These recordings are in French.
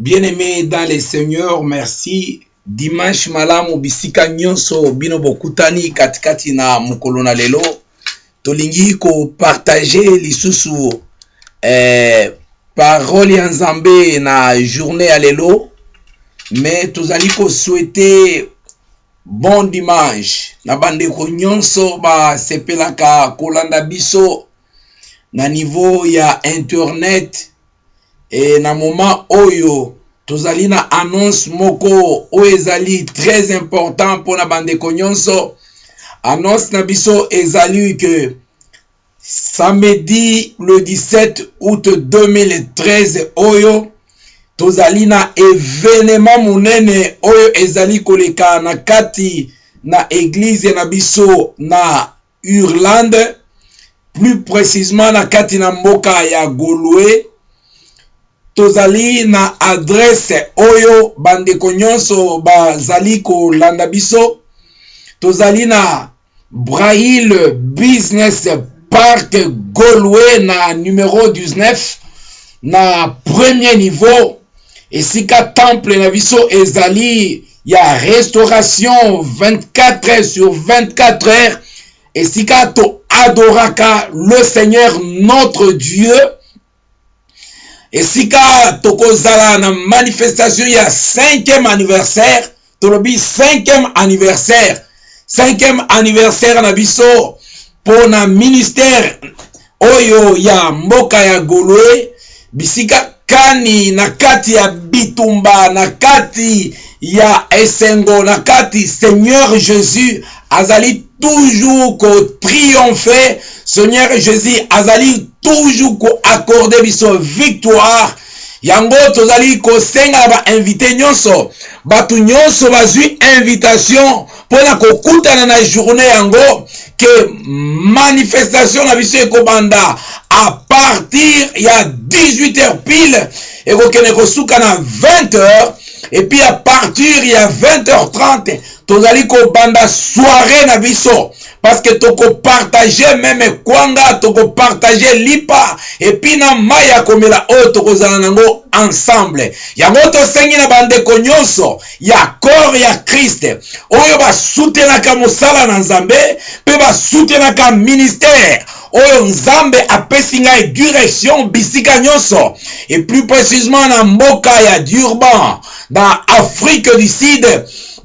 Bien-aimés dans les seigneurs, merci. Dimanche malamu bisika nyonso bino bokutani katikati na mokolo na lelo. Tolingi kopartage lisusu eh, parole ya nzambe na journée ya lelo. Me tozali koswete bon dimanche. Na bandeko nyonso basepelaka kolanda biso na niveau ya internet e na moment oyo tozali annonce moko oyo ezali très important mpona bandeko nyonso. Annonce na biso ezali ke samedi le 17 août 2013 oyo tozali na evenema monene oyo ezali koleka na kati na eglize na na Irlande plus précisement na kati na mboka ya tozali na adrese oyo bandeko nyonso bazali kolanda biso. Tozali na Braille Business Park Golwe na numero 19 na premier niveau. Esika temple na biso ezali ya restauration 24 heures sur 24 heures. Esika toadoraka le seigneur notre dieu esika tokozala na manifestation ya 5e anniversaire tolobi 5e anniversaire. 5e anniversaire na biso mpona ministère. Oyo ya mboka ya golwe bisika kani na kati ya bitumba na kati ya esengo na kati seigneur jésus azali toujours kotriomphe seigneur jésus azali toujours koaccorde biso victoire. Yango tozali kosenga na bainvité nyonso. Bato nyonso bazwi invitation mpona kokutana na journée yango ke manifestation na biso ekobanda a partir ya 18 heures pile. Ekokende kosuka na 20 heures epuis a partir ya 20 heures 30 tozali kobanda soirée na biso. Parce que tokopartage meme kwanga tokopartage lipa epuis na mai ya komela oyo tokozala nango ensemble. Yango tosengi na bandeko nyonso ya corps ya kriste oyo basutenaka mosala na nzambe mpe basutenaka ministère oyo nzambe apesi ngai direction bisika nyonso et plus précisement na mboka ya durban na afrique du sud.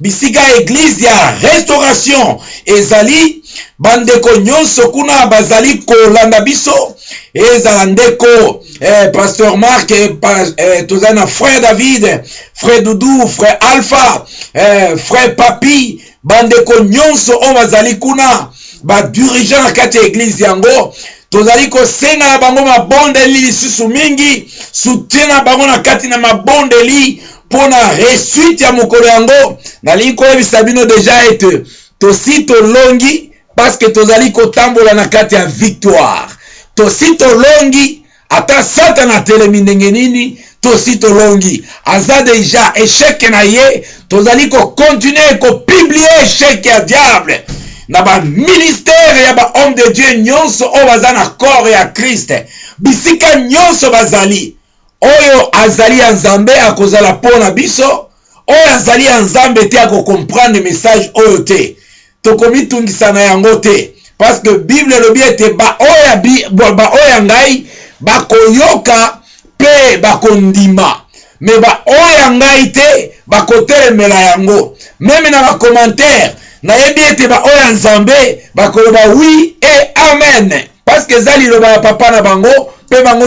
Bisika eglize ya restauration ezali bandeko nyonso kuna bazali kolanda biso. Ezala ndeko eh, pasteur mark eh, eh, frère david frère dudu frère alpha eh, frère papi bandeko nyonso oyo bazali kuna badirigant na kati ya eglize yango tozali kosenga na bango mabondeli lisusu mingi soutien na bango na kati na mabondeli mpona resuite ya mokolo yango. Nalingi koyebisa bino deja ete tosi tolongi parceke tozali kotambola na kati ya victoire. Tosi tolongi ata satana atelemi ndenge nini tosi tolongi. Aza deja esheke na ye tozali kokontinue kopiblie esheke ya diable na baministere ya bahomme de dieu nyonso oyo baza na corps ya kriste bisika nyonso bazali. Oyo azali ya nzambe akozala mpo na biso oyo azali ya nzambe te akokomprendre message oyo te. Tokomitungisa na yango te parce que bible elobi ete baoyo ya ngai bakoyoka mpe bakondima. Me baoyo ya ngai te bakotelemela yango. Meme na bacommentaire nayebi ete baoyo ya nzambe bakoloba wi e amen. Parce que eza liloba ya papa na bango mpe bango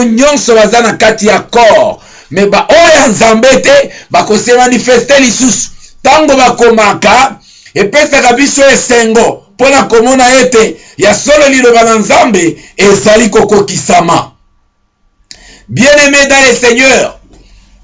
baza na kati ya corps. Me baoyo ya nzambe te bakose manifeste lisusu. Ntango bakomaka epesaka biso esengo mpona komona ete ya solo liloba na nzambe ezali kokokisama. Bien aimé dans le seigneur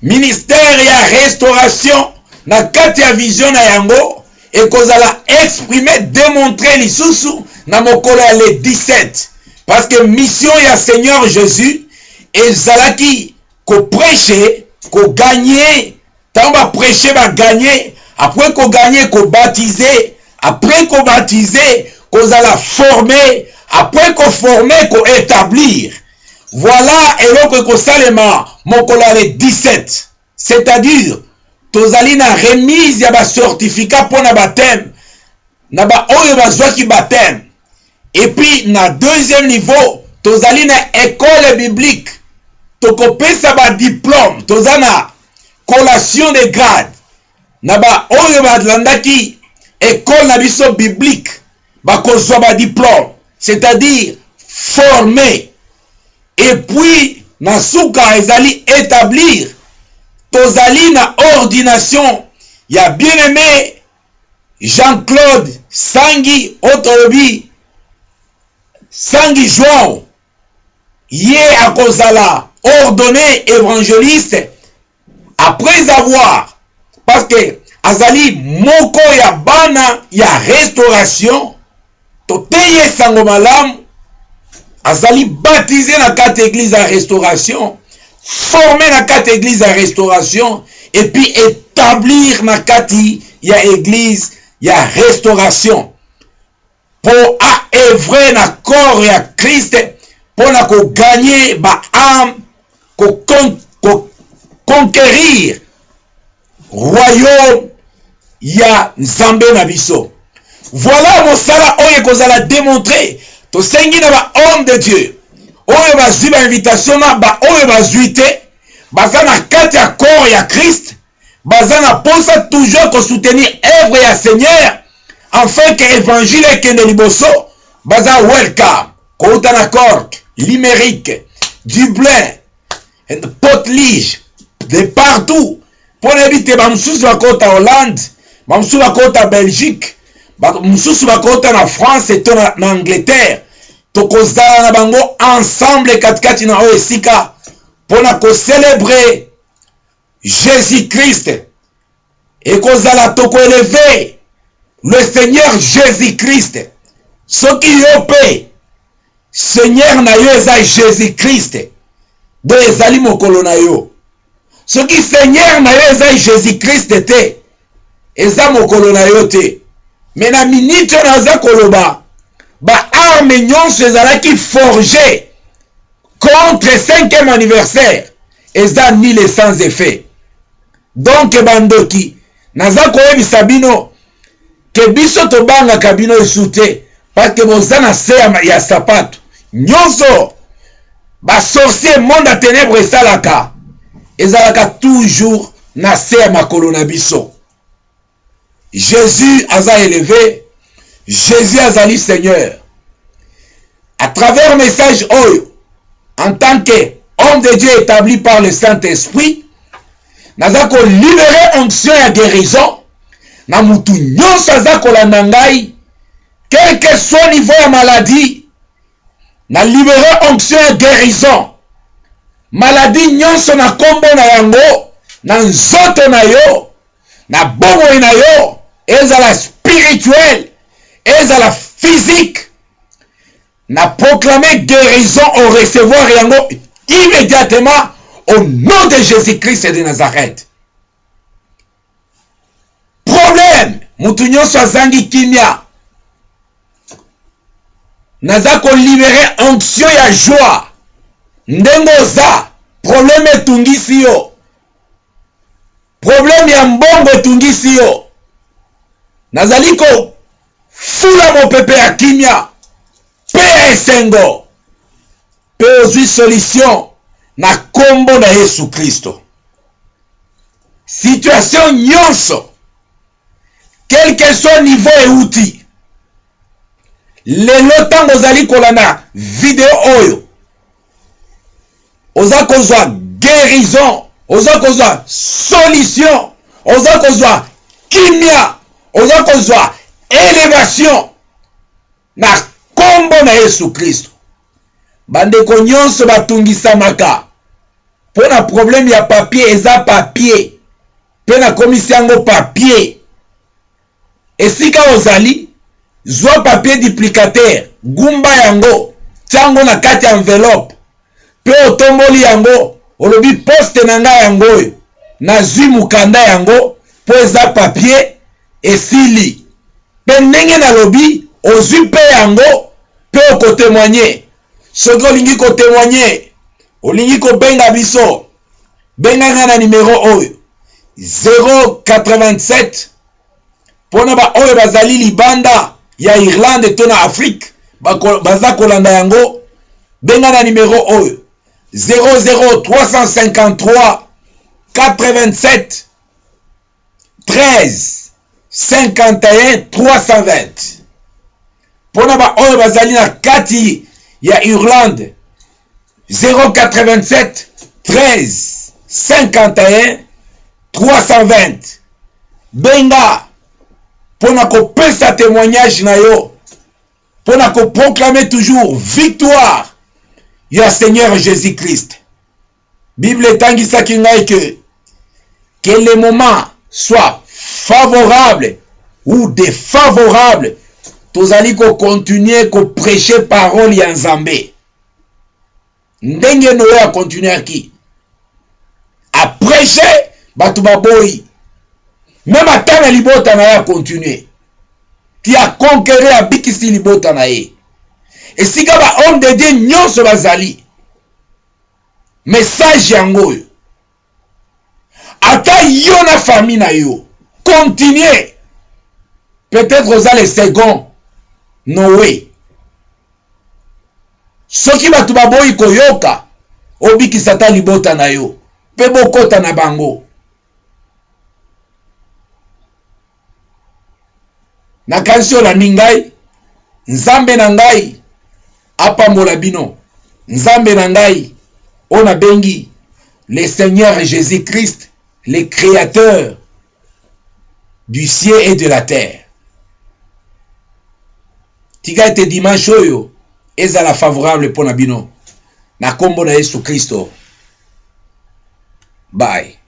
ministère ya restauration na kati ya vision na yango ekozala exprime démontre lisusu na mokolo ya le 17 parce que mission ya seigneur jésus ezalaki koprêche koganye ntango baprêche baganye après koganye kobatize après kobatize kozala forme après koforme koétablir voilà eloko ekosalema mokolo ya le 17 c'est-à-dire tozali na remise ya bacertificat mpo na bateme na baoyo bazwaki bateme epuis na deuxième niveau tozali na ekole biblique. Tokopesa badiplôme toza na collation de grade. Na baoyo balandaki ekole na biso biblique bakozwa badiplôme c'est-à-dire formé. Epuis na suka ezali établir tozali na ordination. Ya bien-aimé jean-claude sangi oyo tolobi sangi joao ye akozala ordonné évangéliste après avoir parce que azali moko ya bana ya restauration toteyi esango malamu azali baptisé na kati église ya restauration formé na kati église ya restauration et puis établir na kati ya église ya restauration. Mpo aevre na corps ya krist mpo na koganye baame koconquérir royaume ya nzambe na biso. Voilà mosala oyo ekozala démontre tosengi na bahomme de dieu oyo bazwi bainvitation na baoyo bazwi te baza na kati ya corps ya krist baza na mposa toujours kosoutenir œuvre ya seigneur afin ke évangile ekende liboso baza welcome kouta na cork limerique dublin potlige de partout mpo nayebi te bamosusu bakota hollande bamosusu bakota belgique mosusu bakota na france to na, na angleterre tokozala na bango ensemble katikati na oyo esika mpona kocelebre jésus christ ekozala tokoeleve le seigneur jésus christ soki yo mpe seigneur na yo eza jésus christ do ezali mokolo na yo. Soki seigneur na yo eza jésus christ te eza mokolo na yo te. Me na miniti oyo naza koloba baarme nyonso ezalaki forge contre 5e anniversaire? Eza nile sans effet donk bandoki naza koyebisa bino ke biso tobangaka bino esu te parceke boza se ya sapato. Nyonso basorcier monde ya ténèbre esalaka. Ezalaka toujours na se ya makolo na biso. Jésus aza élevé. Jésus azali seigneur à travers message oyo en tant que homme de dieu établi par le saint-esprit naza kolibere onction ya guérison. Na mutu nyonso aza kolanda ngai quel que soit niveau ya maladie na libere onction ya guérison. Maladi nyonso na nkombo na yango na nzoto na yo na bomoi na yo ezala spirituel ezala physique na proclamer guérison au recevoir yango immédiatement au nom de Jésus-Christ de Nazareth. Problème, mutu nyonso azangi kimia. Naza kolibere onction ya joie. Ndenge oza, problème etungisi yo. Problème ya mbongo etungisi yo. Nazali kofula mopepe ya kimia. Ya esengo mpe ozwi solution na nkombo na yesu kristo situation nyonso que soit niveau euti lelo ntango ozali kolanda video oyo oza kozwa guérison oza kozwa solution oza kozwa kimia oza kozwa élévation na na yesu kristo. Bandeko nyonso batungisamaka mpo na probleme ya papie eza papie mpe nakomisi yango papie esika ozali zwa papie duplicatere gumba yango tiango na kati enveloppe. Mpe otomboli yango olobi poste na ngai yango oyo. Nazwi mokanda yango mpo eza papie esili. Mpe ndenge nalobi ozwi mpe yango mpe okotemoigne soki olingi kotemoigne olingi kobenga biso. Benganga na nimero oyo. 087 mpona baoyo bazali libanda ya irlande to na afrique. Baza kolanda yango. Benga na oyo. 00353 87 13 51 320 mpona baoyo bazali na kati ya irlande. 087 13 51 320 benga mpona kopesa témoignage na yo. Mpona koproclame toujours victoire ya seigneur jésus christ bible etangisaki ngai ke que le moment soit favorable ou défavorable tozali kokontinue koprêche parole ya nzambe. Ndenge noyo akontinuaki aprêche bato baboyi meme ata na libota na ye akontinue ti akonkere abikisi libota na ye. Esika bahomme de dieu nyonso bazali message yango oyo ata yo na famille na yo. Continue peut-être oza le second noe soki bato baboyi koyoka obikisa ata libota na yo mpe bokɔta na bango. Nakanisi olandi ngai nzambe na ngai nzambe na ngai oyo nabengi le seigneur jésus christ le créateur du ciel et de la terre tika ete dimanche oyo ezala favorable mpo na bino. Na nkombo na yesu kristo. Bye